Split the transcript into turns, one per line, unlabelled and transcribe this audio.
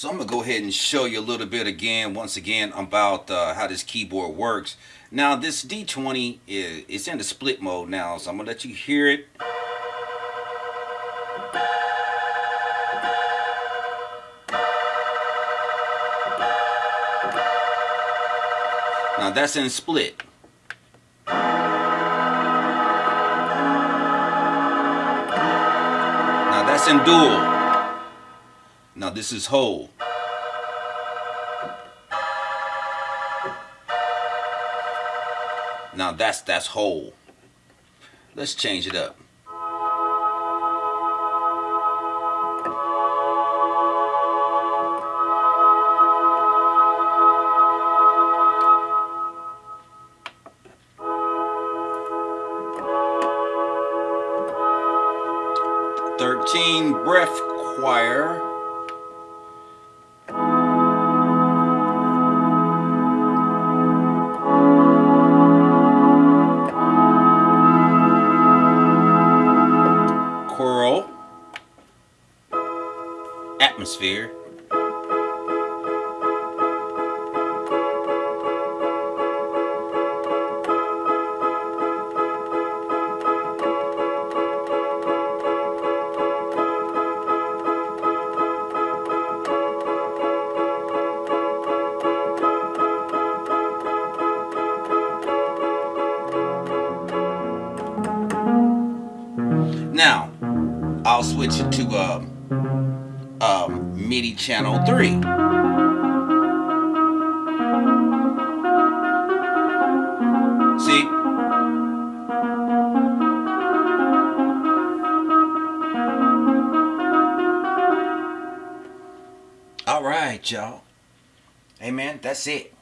So I'm going to go ahead and show you a little bit again, once again, about uh, how this keyboard works. Now this D20 is it's in the split mode now, so I'm going to let you hear it. Now that's in split. Now that's in dual. Now this is whole. Now that's that's whole. Let's change it up. Thirteen breath choir. Atmosphere, Now, I'll switch it to um, um, MIDI channel 3. See? All right, y'all. Man, that's it.